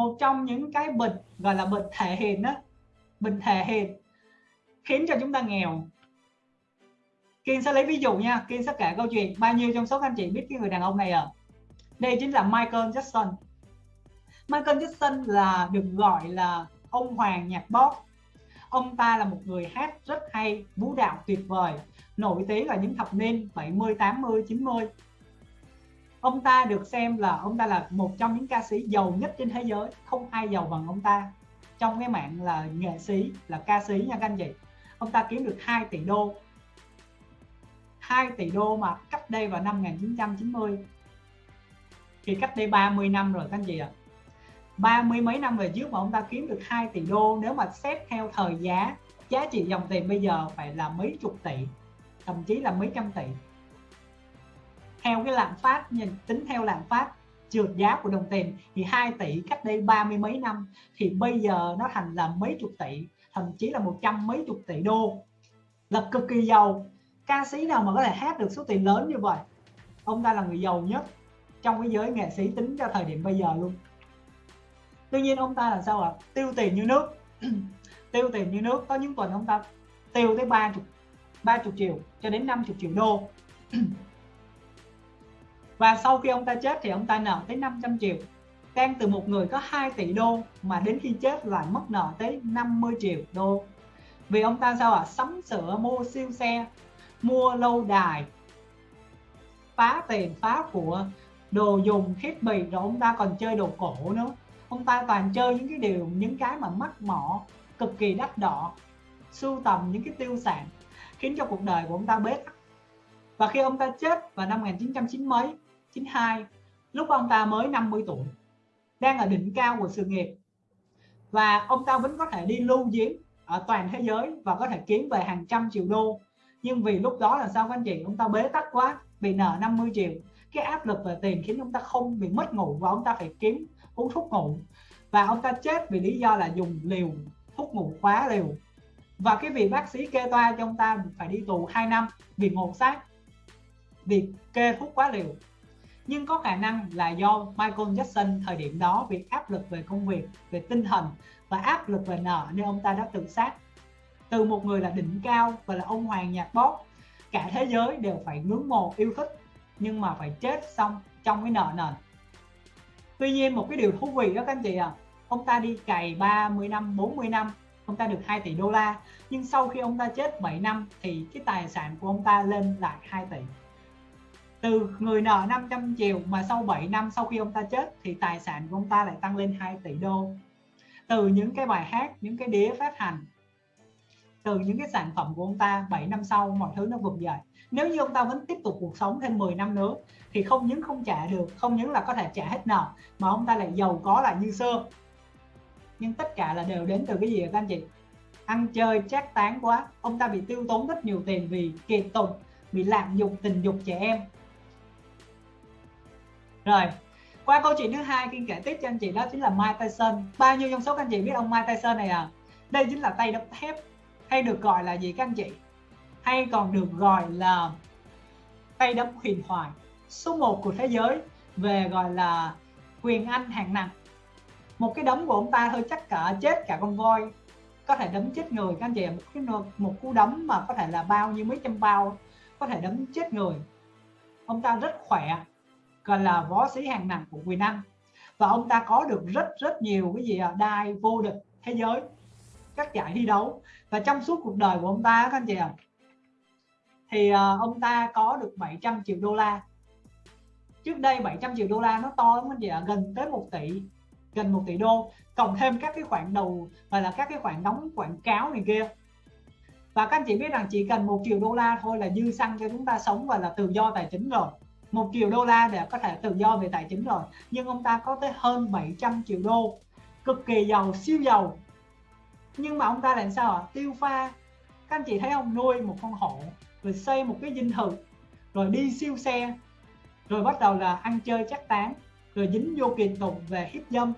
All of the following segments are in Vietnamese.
một trong những cái bệnh gọi là bệnh thể hiện đó, bệnh thể hiện, khiến cho chúng ta nghèo. Kiên sẽ lấy ví dụ nha, Kiên sẽ kể câu chuyện bao nhiêu trong số các anh chị biết cái người đàn ông này à đây chính là Michael Jackson. Michael Jackson là được gọi là ông hoàng nhạc pop ông ta là một người hát rất hay, vũ đạo tuyệt vời, nổi tiếng là những thập niên 70 80 90 ông ta được xem là, ông ta là một trong những ca sĩ giàu nhất trên thế giới. Không ai giàu bằng ông ta. Trong cái mạng là nghệ sĩ, là ca sĩ nha các anh chị. Ông ta kiếm được 2 tỷ đô. 2 tỷ đô mà cách đây vào năm 1990 thì cách đây 30 năm rồi các anh chị ạ. À. ba mươi mấy năm về trước mà ông ta kiếm được 2 tỷ đô, nếu mà xét theo thời giá giá trị dòng tiền bây giờ phải là mấy chục tỷ, thậm chí là mấy trăm tỷ theo cái lạm phát nhìn, tính theo lạm phát trượt giá của đồng tiền thì 2 tỷ cách đây ba mươi mấy năm thì bây giờ nó thành là mấy chục tỷ, thậm chí là một trăm mấy chục tỷ đô. Là cực kỳ giàu. Ca sĩ nào mà có thể hát được số tiền lớn như vậy? Ông ta là người giàu nhất trong cái giới nghệ sĩ tính cho thời điểm bây giờ luôn. Tuy nhiên ông ta là sao ạ? Tiêu tiền như nước. Tiêu tiền như nước. Có những tuần ông ta tiêu tới ba chục ba chục triệu cho đến 50 triệu đô. và sau khi ông ta chết thì ông ta nợ tới 500 triệu. Đang từ một người có 2 tỷ đô mà đến khi chết lại mất nợ tới 50 triệu đô. Vì ông ta sao ạ? À? sắm sửa, mua siêu xe, mua lâu đài, phá tiền, phá của, đồ dùng, thiết bị, rồi ông ta còn chơi đồ cổ nữa. Ông ta toàn chơi những cái điều, những cái mà mắc mỏ, cực kỳ đắt đỏ, sưu tầm những cái tiêu sản, khiến cho cuộc đời của ông ta bế tắc. Và khi ông ta chết vào năm 1990 mấy 92 lúc ông ta mới 50 tuổi, đang ở đỉnh cao của sự nghiệp. Và ông ta vẫn có thể đi lưu diễn ở toàn thế giới và có thể kiếm về hàng trăm triệu đô. Nhưng vì lúc đó là sao các anh chị? Ông ta bế tắc quá, bị nợ 50 triệu. Cái áp lực về tiền khiến ông ta không bị mất ngủ và ông ta phải kiếm uống thuốc ngủ. Và ông ta chết vì lý do là dùng liều, thuốc ngủ quá liều. Và cái vị bác sĩ kê toa cho ông ta phải đi tù 2 năm vì ngộ sát, vì kê thuốc quá liều nhưng có khả năng là do Michael Jackson thời điểm đó bị áp lực về công việc, về tinh thần và áp lực về nợ nên ông ta đã tự sát. Từ một người là đỉnh cao và là ông hoàng nhạc pop cả thế giới đều phải ngưỡng mộ yêu thích, nhưng mà phải chết xong trong cái nợ nần tuy nhiên, một cái điều thú vị đó các anh chị à ông ta đi cày 30 năm 40 năm, ông ta được 2 tỷ đô la, nhưng sau khi ông ta chết 7 năm thì cái tài sản của ông ta lên lại 2 tỷ từ người nợ 500 triệu mà sau 7 năm sau khi ông ta chết thì tài sản của ông ta lại tăng lên 2 tỷ đô. Từ những cái bài hát, những cái đĩa phát hành, từ những cái sản phẩm của ông ta 7 năm sau mọi thứ nó vực dậy. Nếu như ông ta vẫn tiếp tục cuộc sống thêm 10 năm nữa thì không những không trả được, không những là có thể trả hết nợ, mà ông ta lại giàu có lại như xưa. Nhưng tất cả là đều đến từ cái gì các anh chị? Ăn chơi chát tán quá. Ông ta bị tiêu tốn rất nhiều tiền vì kiệt tùng bị lạm dụng tình dục trẻ em rồi, qua câu chuyện thứ hai kinh kể tiếp cho anh chị đó chính là Mike Tyson. Bao nhiêu trong số các anh chị biết ông Mike Tyson này à? Đây chính là tay đấm thép. Hay được gọi là gì các anh chị? Hay còn được gọi là tay đấm huyền thoại. Số 1 của thế giới về gọi là quyền anh hạng nặng. Một cái đấm của ông ta thôi chắc cả, chết cả con voi. Có thể đấm chết người các anh chị một cái một cú đấm mà có thể là bao nhiêu mấy trăm bao có thể đấm chết người. Ông ta rất khỏe gọi là võ sĩ hàng nặng của quyền anh và ông ta có được rất rất nhiều cái gì đai vô địch thế giới. Các giải thi đấu. Và trong suốt cuộc đời của ông ta, các anh chị ạ, thì ờ, ông ta có được 700 triệu đô la. Trước đây 700 triệu đô la nó to lắm anh chị ạ, gần tới 1 tỷ, gần 1 tỷ đô. Cộng thêm các cái khoản đầu và là các cái khoản đóng, quảng cáo này kia. Và các anh chị biết rằng chỉ cần một triệu đô la thôi là dư xăng cho chúng ta sống và là tự do tài chính rồi một triệu đô la để có thể tự do về tài chính rồi. Nhưng ông ta có tới hơn 700 triệu đô. Cực kỳ giàu, siêu giàu. Nhưng mà ông ta làm sao ạ? Tiêu pha. Các anh chị thấy ông nuôi một con hổ, rồi xây một cái dinh thự, rồi đi siêu xe, rồi bắt đầu là ăn chơi chắc tán, rồi dính vô kiện tụng về hiếp dâm,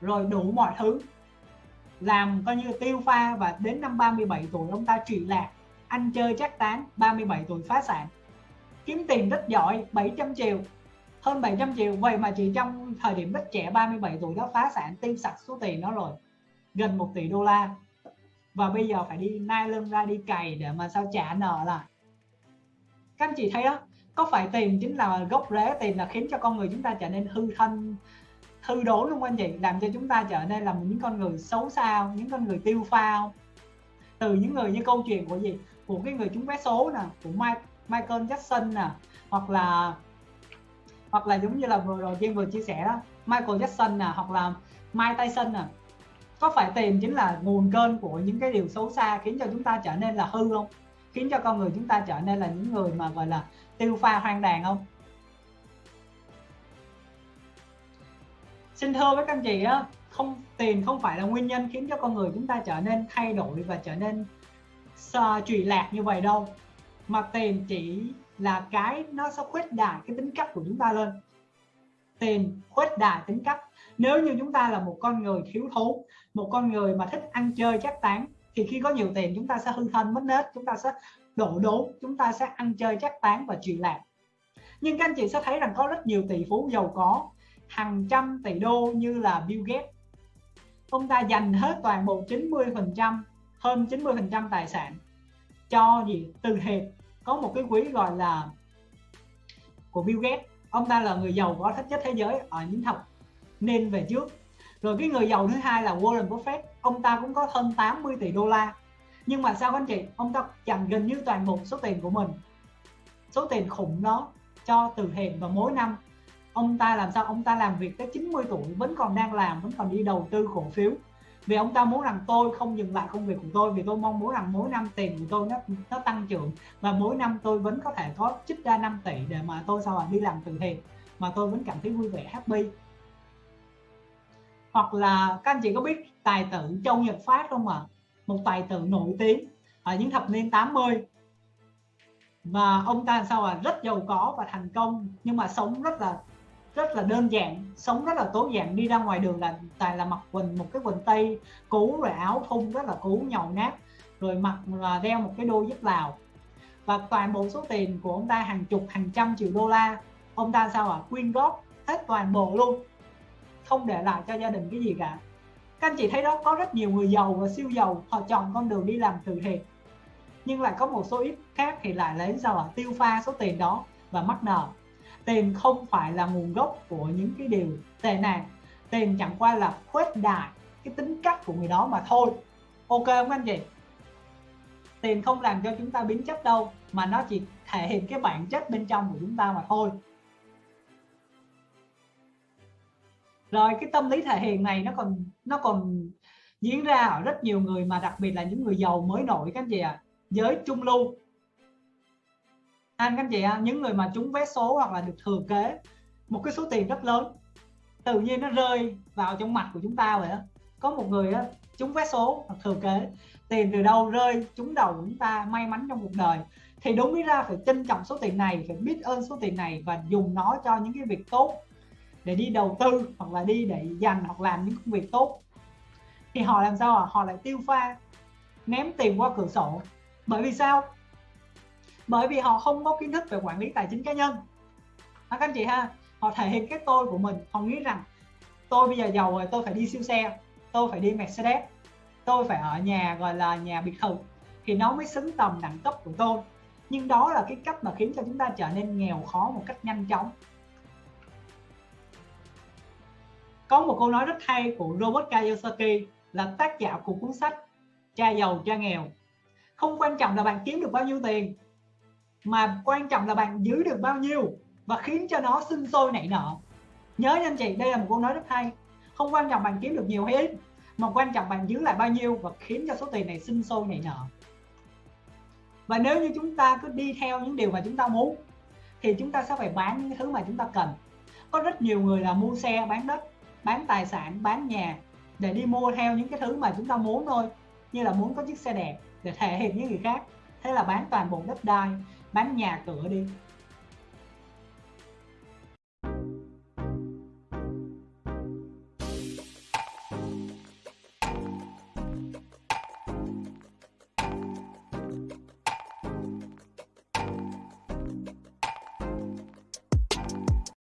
rồi đủ mọi thứ. Làm coi như tiêu pha và đến năm 37 tuổi ông ta trị lạc, ăn chơi chắc tán 37 tuổi phá sản kiếm tiền rất giỏi 700 triệu. Hơn 700 triệu vậy mà chỉ trong thời điểm rất trẻ 37 tuổi đã phá sản tiêu sạch số tiền đó rồi. Gần 1 tỷ đô la. Và bây giờ phải đi nai lưng ra đi cày để mà sao trả nợ lại. Các anh chị thấy đó có phải tiền chính là gốc rễ tiền là khiến cho con người chúng ta trở nên hư thân hư đốn luôn anh chị? Làm cho chúng ta trở nên là những con người xấu xa những con người tiêu pha từ những người như câu chuyện của gì? Của cái người chúng vé số nè của Mike, Michael Jackson nè, hoặc là hoặc là giống như là vừa rồi Jim vừa chia sẻ đó, Michael Jackson nè, hoặc là Mike Tyson nè. Có phải tiền chính là nguồn cơn của những cái điều xấu xa khiến cho chúng ta trở nên là hư không? Khiến cho con người chúng ta trở nên là những người mà, gọi là, tiêu pha hoang đàn không? Xin thưa với các anh chị á, không tiền không phải là nguyên nhân khiến cho con người chúng ta trở nên thay đổi và trở nên ờ, trụy lạc như vậy đâu mà tiền chỉ là cái nó sẽ khuếch đại cái tính cách của chúng ta lên. Tiền khuếch đại tính cách. Nếu như chúng ta là một con người thiếu thốn, một con người mà thích ăn chơi chắc tán, thì khi có nhiều tiền chúng ta sẽ hư thân mất nết, chúng ta sẽ đổ đốn, chúng ta sẽ ăn chơi chắc tán và chuyện lạc. Nhưng các anh chị sẽ thấy rằng có rất nhiều tỷ phú giàu có, hàng trăm tỷ đô như là Bill Gates. Ông ta dành hết toàn bộ 90 phần trăm, hơn 90 phần trăm tài sản cho gì, từ thiện. Có một cái quỹ gọi là của Bill Gates. Ông ta là người giàu có thích nhất thế giới ở những học nên về trước. Rồi cái người giàu thứ hai là Warren Buffett. Ông ta cũng có hơn 80 tỷ đô la. Nhưng mà sao anh chị? Ông ta dành gần như toàn bộ số tiền của mình. Số tiền khủng đó cho từ thiện và mỗi năm. Ông ta làm sao? Ông ta làm việc tới 90 tuổi, vẫn còn đang làm, vẫn còn đi đầu tư cổ phiếu vì ông ta muốn rằng tôi không dừng lại công việc của tôi, vì tôi mong muốn rằng mỗi năm tiền của tôi nó nó tăng trưởng và mỗi năm tôi vẫn có thể có chích ra 5 tỷ để mà tôi sau đi làm từ thiện. Mà tôi vẫn cảm thấy vui vẻ, happy. Hoặc là các anh chị có biết tài tử Châu Nhật Phát không ạ? À? một tài tử nổi tiếng ở những thập niên 80 và ông ta sao à rất giàu có và thành công, nhưng mà sống rất là rất là đơn giản, sống rất là tối giản, đi ra ngoài đường là tài là mặc quần, một cái quần tây cũ, rồi áo thun rất là cũ nhầu nát, rồi mặc là đeo một cái đôi dép lào và toàn bộ số tiền của ông ta hàng chục, hàng trăm triệu đô la, ông ta sao à quyên góp hết toàn bộ luôn. Không để lại cho gia đình cái gì cả. Các anh chị thấy đó, có rất nhiều người giàu và siêu giàu, họ chọn con đường đi làm từ thiện nhưng lại có một số ít khác thì lại lấy sao à tiêu pha số tiền đó và mắc nợ tiền không phải là nguồn gốc của những cái điều tệ nạn. Tiền chẳng qua là khuếch đại cái tính cách của người đó mà thôi. Ok không anh chị? Tiền không làm cho chúng ta biến chất đâu, mà nó chỉ thể hiện cái bản chất bên trong của chúng ta mà thôi. Rồi, cái tâm lý thể hiện này nó còn nó còn diễn ra ở rất nhiều người mà đặc biệt là những người giàu mới nổi các anh chị ạ. À. giới trung lưu anh các anh chị những người mà trúng vé số hoặc là được thừa kế một cái số tiền rất lớn tự nhiên nó rơi vào trong mặt của chúng ta vậy đó có một người đó, trúng vé số hoặc thừa kế tiền từ đâu rơi trúng đầu của chúng ta may mắn trong cuộc đời. Thì đúng mới ra phải trân trọng số tiền này phải biết ơn số tiền này và dùng nó cho những cái việc tốt để đi đầu tư hoặc là đi để dành hoặc làm những công việc tốt. Thì họ làm sao à? họ lại tiêu pha ném tiền qua cửa sổ. Bởi vì sao? Bởi vì họ không có kiến thức về quản lý tài chính cá nhân. À, các anh chị ha? Họ thể hiện cái tôi của mình. Họ nghĩ rằng tôi bây giờ giàu rồi tôi phải đi siêu xe tôi phải đi Mercedes tôi phải ở nhà gọi là nhà biệt thự thì nó mới xứng tầm đẳng cấp của tôi. Nhưng đó là cái cách mà khiến cho chúng ta trở nên nghèo khó một cách nhanh chóng. Có một câu nói rất hay của Robert Kiyosaki là tác giả của cuốn sách cha giàu cha nghèo. Không quan trọng là bạn kiếm được bao nhiêu tiền mà quan trọng là bạn giữ được bao nhiêu và khiến cho nó sinh sôi nảy nở. Nhớ nha anh chị, đây là một câu nói rất hay. Không quan trọng bạn kiếm được nhiều hay ít, mà quan trọng bạn giữ lại bao nhiêu và khiến cho số tiền này sinh sôi nảy nở. Và nếu như chúng ta cứ đi theo những điều mà chúng ta muốn, thì chúng ta sẽ phải bán những thứ mà chúng ta cần. Có rất nhiều người là mua xe, bán đất, bán tài sản, bán nhà để đi mua theo những cái thứ mà chúng ta muốn thôi. Như là muốn có chiếc xe đẹp để thể hiện với người khác. Thế là bán toàn bộ đất đai bán nhà cửa đi.